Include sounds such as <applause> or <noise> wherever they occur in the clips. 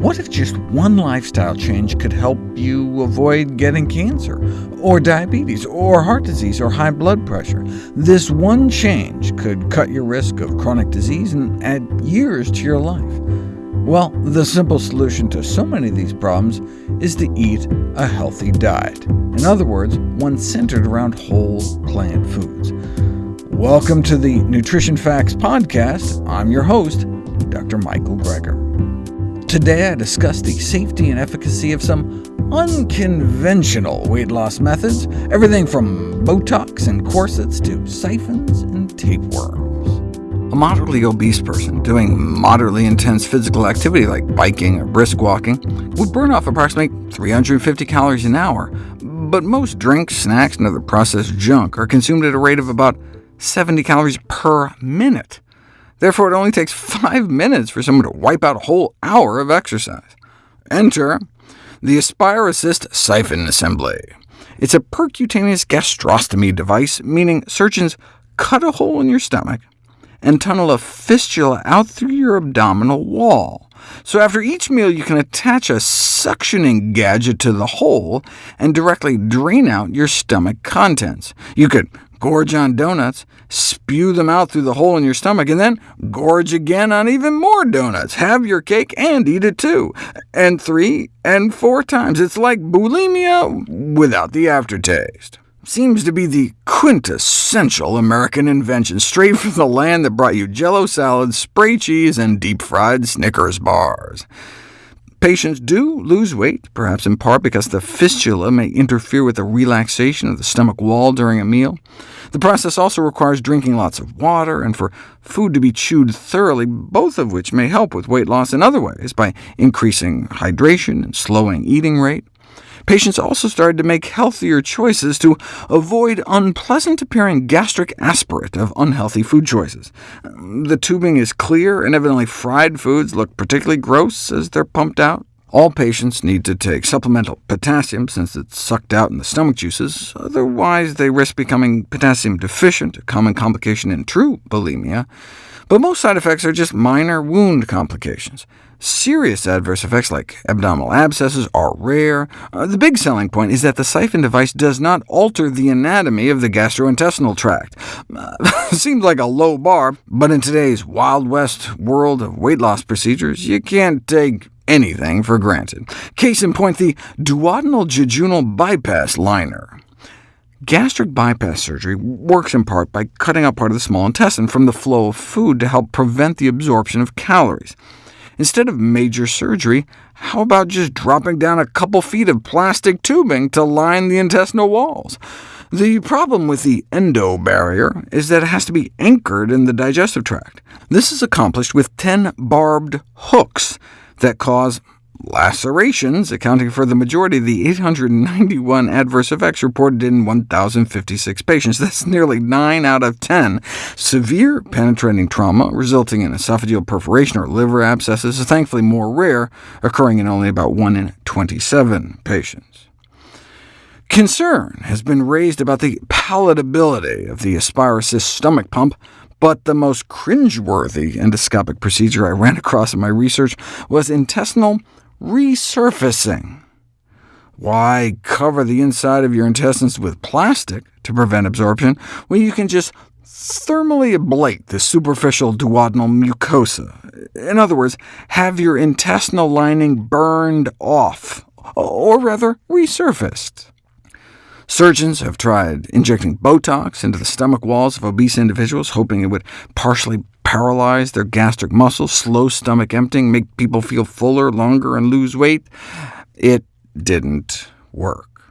What if just one lifestyle change could help you avoid getting cancer, or diabetes, or heart disease, or high blood pressure? This one change could cut your risk of chronic disease and add years to your life. Well, the simple solution to so many of these problems is to eat a healthy diet. In other words, one centered around whole plant foods. Welcome to the Nutrition Facts Podcast. I'm your host, Dr. Michael Greger. Today I discuss the safety and efficacy of some unconventional weight loss methods, everything from Botox and corsets to siphons and tapeworms. A moderately obese person doing moderately intense physical activity like biking or brisk walking would burn off approximately 350 calories an hour, but most drinks, snacks, and other processed junk are consumed at a rate of about 70 calories per minute. Therefore, it only takes five minutes for someone to wipe out a whole hour of exercise. Enter the Aspire Assist Siphon Assembly. It's a percutaneous gastrostomy device, meaning surgeons cut a hole in your stomach and tunnel a fistula out through your abdominal wall. So after each meal, you can attach a suctioning gadget to the hole and directly drain out your stomach contents. You could gorge on donuts, spew them out through the hole in your stomach, and then gorge again on even more donuts. Have your cake and eat it too. And three and four times. It's like bulimia without the aftertaste. Seems to be the quintessential American invention, straight from the land that brought you jello salads, spray cheese, and deep-fried Snickers bars. Patients do lose weight, perhaps in part because the fistula may interfere with the relaxation of the stomach wall during a meal. The process also requires drinking lots of water and for food to be chewed thoroughly, both of which may help with weight loss in other ways, by increasing hydration and slowing eating rate. Patients also started to make healthier choices to avoid unpleasant-appearing gastric aspirate of unhealthy food choices. The tubing is clear, and evidently fried foods look particularly gross as they're pumped out. All patients need to take supplemental potassium, since it's sucked out in the stomach juices, otherwise they risk becoming potassium deficient, a common complication in true bulimia. But most side effects are just minor wound complications. Serious adverse effects like abdominal abscesses are rare. Uh, the big selling point is that the siphon device does not alter the anatomy of the gastrointestinal tract. Uh, <laughs> seems like a low bar, but in today's Wild West world of weight loss procedures, you can't take anything for granted. Case in point, the duodenal jejunal bypass liner. Gastric bypass surgery works in part by cutting out part of the small intestine from the flow of food to help prevent the absorption of calories. Instead of major surgery, how about just dropping down a couple feet of plastic tubing to line the intestinal walls? The problem with the EndoBarrier is that it has to be anchored in the digestive tract. This is accomplished with 10 barbed hooks that cause lacerations, accounting for the majority of the 891 adverse effects reported in 1,056 patients. That's nearly 9 out of 10. Severe penetrating trauma, resulting in esophageal perforation or liver abscesses, is thankfully more rare, occurring in only about 1 in 27 patients. Concern has been raised about the palatability of the Aspire stomach pump, but the most cringeworthy endoscopic procedure I ran across in my research was intestinal resurfacing. Why cover the inside of your intestines with plastic to prevent absorption when you can just thermally ablate the superficial duodenal mucosa? In other words, have your intestinal lining burned off, or rather resurfaced. Surgeons have tried injecting Botox into the stomach walls of obese individuals, hoping it would partially paralyze their gastric muscles, slow stomach emptying, make people feel fuller longer, and lose weight. It didn't work.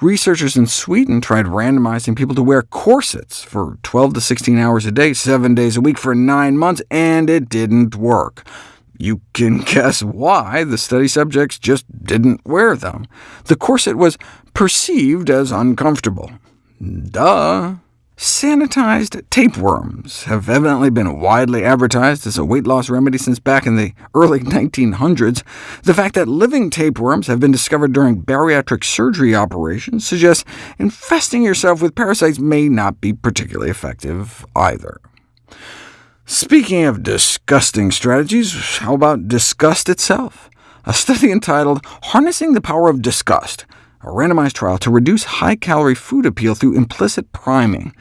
Researchers in Sweden tried randomizing people to wear corsets for 12 to 16 hours a day, seven days a week for nine months, and it didn't work. You can <laughs> guess why the study subjects just didn't wear them. The corset was perceived as uncomfortable. Duh. Sanitized tapeworms have evidently been widely advertised as a weight loss remedy since back in the early <laughs> 1900s. The fact that living tapeworms have been discovered during bariatric surgery operations suggests infesting yourself with parasites may not be particularly effective either. Speaking of disgusting strategies, how about disgust itself? a study entitled Harnessing the Power of Disgust, a randomized trial to reduce high-calorie food appeal through implicit priming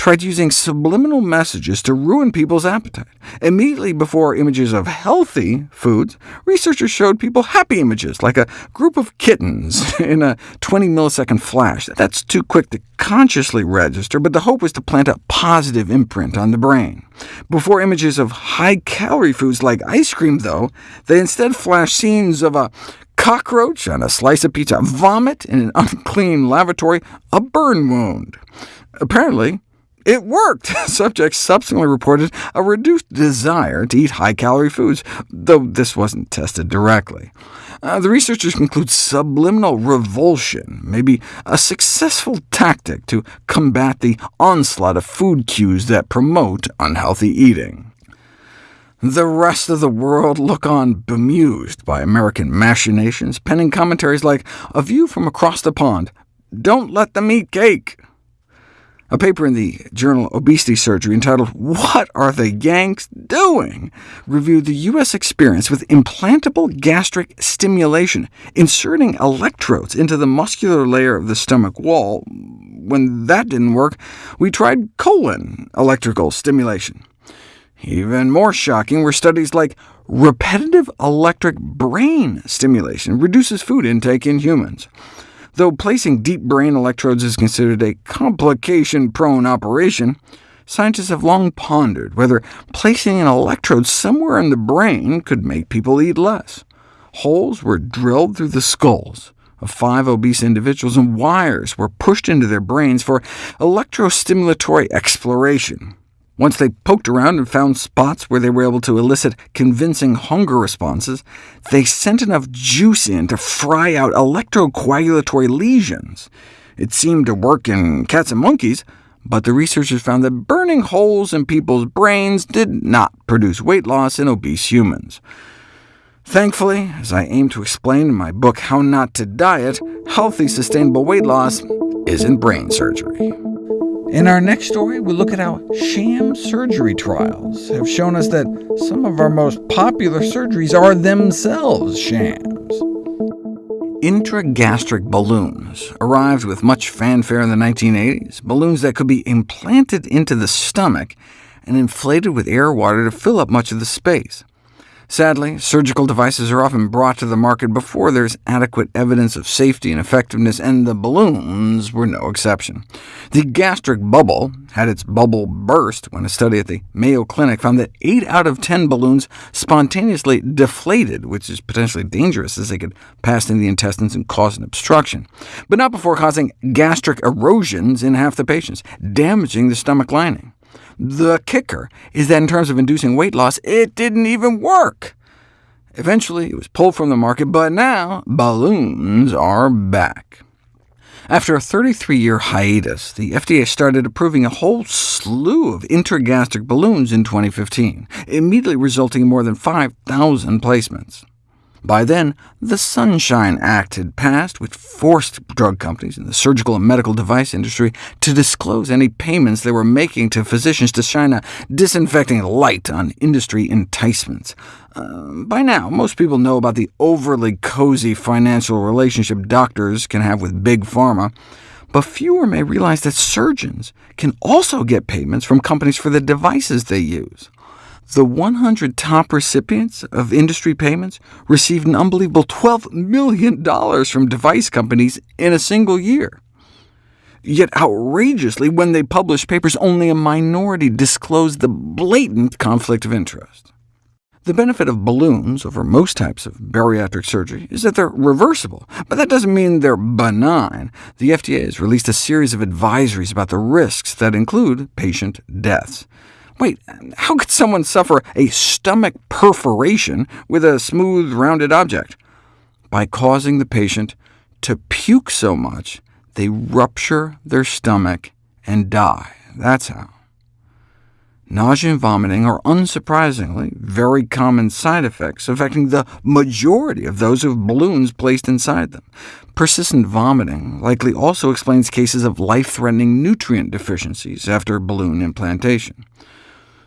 tried using subliminal messages to ruin people's appetite. Immediately before images of healthy foods, researchers showed people happy images, like a group of kittens <laughs> in a 20-millisecond flash. That's too quick to consciously register, but the hope was to plant a positive imprint on the brain. Before images of high-calorie foods like ice cream, though, they instead flashed scenes of a cockroach on a slice of pizza, vomit in an <laughs> unclean lavatory, a burn wound. Apparently, it worked! <laughs> Subjects subsequently reported a reduced desire to eat high-calorie foods, though this wasn't tested directly. Uh, the researchers conclude subliminal revulsion may be a successful tactic to combat the onslaught of food cues that promote unhealthy eating. The rest of the world look on bemused by American machinations, penning commentaries like, A view from across the pond, Don't let them eat cake. A paper in the journal Obesity Surgery entitled What Are the Yanks Doing? reviewed the U.S. experience with implantable gastric stimulation, inserting electrodes into the muscular layer of the stomach wall. When that didn't work, we tried colon electrical stimulation. Even more shocking were studies like repetitive electric brain stimulation reduces food intake in humans. Though placing deep brain electrodes is considered a complication-prone operation, scientists have long pondered whether placing an electrode somewhere in the brain could make people eat less. Holes were drilled through the skulls of five obese individuals, and wires were pushed into their brains for electrostimulatory exploration. Once they poked around and found spots where they were able to elicit convincing hunger responses, they sent enough juice in to fry out electrocoagulatory lesions. It seemed to work in cats and monkeys, but the researchers found that burning holes in people's brains did not produce weight loss in obese humans. Thankfully, as I aim to explain in my book How Not to Diet, healthy, sustainable weight loss isn't brain surgery. In our next story, we look at how sham surgery trials have shown us that some of our most popular surgeries are themselves shams. Intragastric balloons arrived with much fanfare in the 1980s, balloons that could be implanted into the stomach and inflated with air or water to fill up much of the space. Sadly, surgical devices are often brought to the market before there's adequate evidence of safety and effectiveness, and the balloons were no exception. The gastric bubble had its bubble burst when a study at the Mayo Clinic found that 8 out of 10 balloons spontaneously deflated, which is potentially dangerous as they could pass into the intestines and cause an obstruction, but not before causing gastric erosions in half the patients, damaging the stomach lining. The kicker is that in terms of inducing weight loss, it didn't even work. Eventually, it was pulled from the market, but now balloons are back. After a 33-year hiatus, the FDA started approving a whole slew of intragastric balloons in 2015, immediately resulting in more than 5,000 placements. By then, the Sunshine Act had passed, which forced drug companies and the surgical and medical device industry to disclose any payments they were making to physicians to shine a disinfecting light on industry enticements. Uh, by now, most people know about the overly cozy financial relationship doctors can have with Big Pharma, but fewer may realize that surgeons can also get payments from companies for the devices they use. The 100 top recipients of industry payments received an unbelievable $12 million from device companies in a single year. Yet outrageously, when they published papers, only a minority disclosed the blatant conflict of interest. The benefit of balloons over most types of bariatric surgery is that they're reversible, but that doesn't mean they're benign. The FDA has released a series of advisories about the risks that include patient deaths. Wait, how could someone suffer a stomach perforation with a smooth, rounded object? By causing the patient to puke so much, they rupture their stomach and die. That's how. Nausea and vomiting are unsurprisingly very common side effects, affecting the majority of those who have balloons placed inside them. Persistent vomiting likely also explains cases of life-threatening nutrient deficiencies after balloon implantation.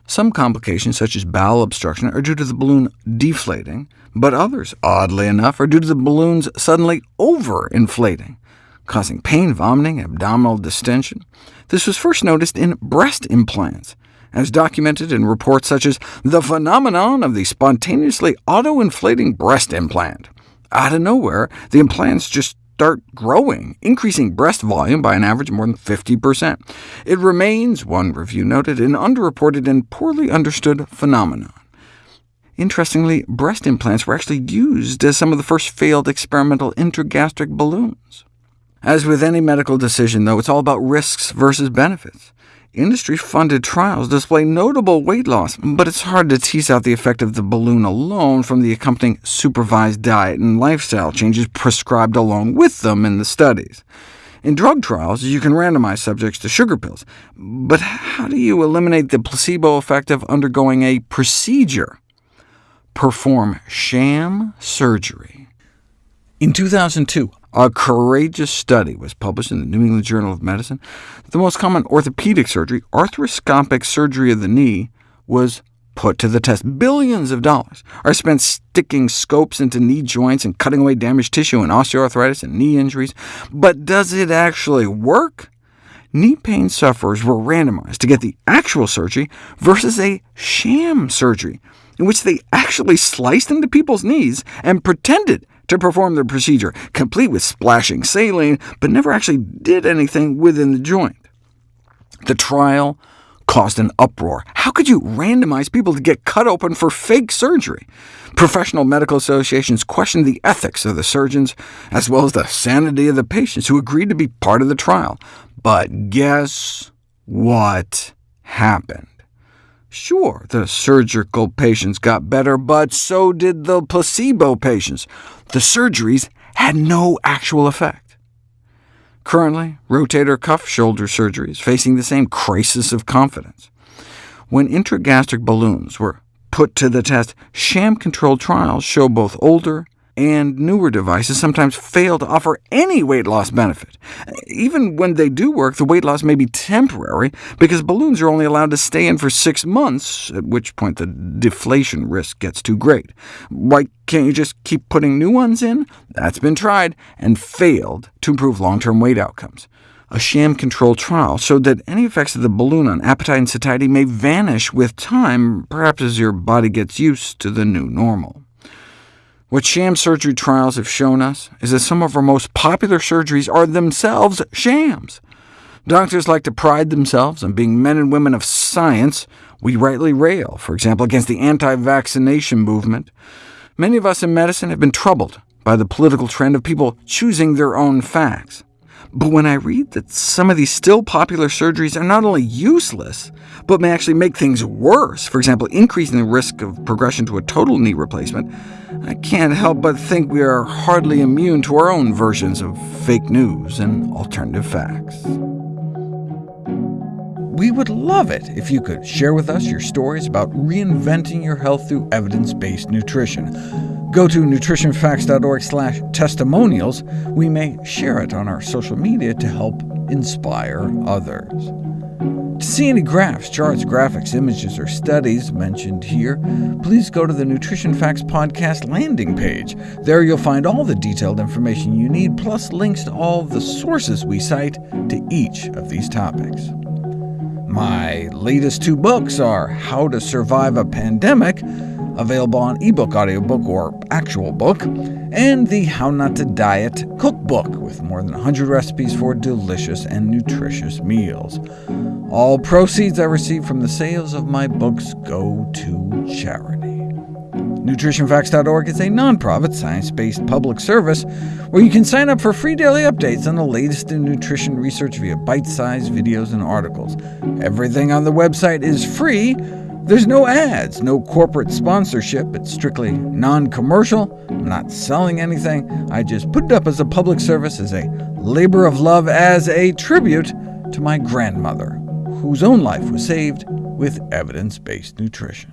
Some complications, such as bowel obstruction, are due to the balloon deflating, but others, oddly enough, are due to the balloons suddenly overinflating, causing pain, vomiting, and abdominal distension. This was first noticed in breast implants, as documented in reports such as the phenomenon of the spontaneously auto-inflating breast implant. Out of nowhere, the implants just start growing, increasing breast volume by an average of more than 50%. It remains, one review noted, an underreported and poorly understood phenomenon. Interestingly, breast implants were actually used as some of the first failed experimental intragastric balloons. As with any medical decision, though, it's all about risks versus benefits. Industry-funded trials display notable weight loss, but it's hard to tease out the effect of the balloon alone from the accompanying supervised diet and lifestyle changes prescribed along with them in the studies. In drug trials, you can randomize subjects to sugar pills, but how do you eliminate the placebo effect of undergoing a procedure? Perform sham surgery. In 2002, a courageous study was published in the New England Journal of Medicine. The most common orthopedic surgery, arthroscopic surgery of the knee, was put to the test. Billions of dollars are spent sticking scopes into knee joints and cutting away damaged tissue in osteoarthritis and knee injuries. But does it actually work? Knee pain sufferers were randomized to get the actual surgery versus a sham surgery, in which they actually sliced into people's knees and pretended to perform the procedure, complete with splashing saline, but never actually did anything within the joint. The trial caused an uproar. How could you randomize people to get cut open for fake surgery? Professional medical associations questioned the ethics of the surgeons, as well as the sanity of the patients who agreed to be part of the trial. But guess what happened? Sure, the surgical patients got better, but so did the placebo patients. The surgeries had no actual effect. Currently, rotator cuff shoulder surgery is facing the same crisis of confidence. When intragastric balloons were put to the test, sham-controlled trials show both older and newer devices sometimes fail to offer any weight loss benefit. Even when they do work, the weight loss may be temporary, because balloons are only allowed to stay in for six months, at which point the deflation risk gets too great. Why can't you just keep putting new ones in? That's been tried, and failed to improve long-term weight outcomes. A sham-controlled trial showed that any effects of the balloon on appetite and satiety may vanish with time, perhaps as your body gets used to the new normal. What sham surgery trials have shown us is that some of our most popular surgeries are themselves shams. Doctors like to pride themselves on being men and women of science. We rightly rail, for example, against the anti-vaccination movement. Many of us in medicine have been troubled by the political trend of people choosing their own facts. But when I read that some of these still popular surgeries are not only useless, but may actually make things worse, for example, increasing the risk of progression to a total knee replacement, I can't help but think we are hardly immune to our own versions of fake news and alternative facts. We would love it if you could share with us your stories about reinventing your health through evidence-based nutrition. Go to nutritionfacts.org testimonials. We may share it on our social media to help inspire others. See any graphs, charts, graphics, images, or studies mentioned here, please go to the Nutrition Facts Podcast landing page. There you'll find all the detailed information you need, plus links to all the sources we cite to each of these topics. My latest two books are How to Survive a Pandemic, available on ebook, audiobook, or actual book, and the How Not to Diet cookbook, with more than 100 recipes for delicious and nutritious meals. All proceeds I receive from the sales of my books go to charity. NutritionFacts.org is a nonprofit, science-based public service where you can sign up for free daily updates on the latest in nutrition research via bite-sized videos and articles. Everything on the website is free, there's no ads, no corporate sponsorship. It's strictly non-commercial. I'm not selling anything. I just put it up as a public service, as a labor of love, as a tribute to my grandmother, whose own life was saved with evidence-based nutrition.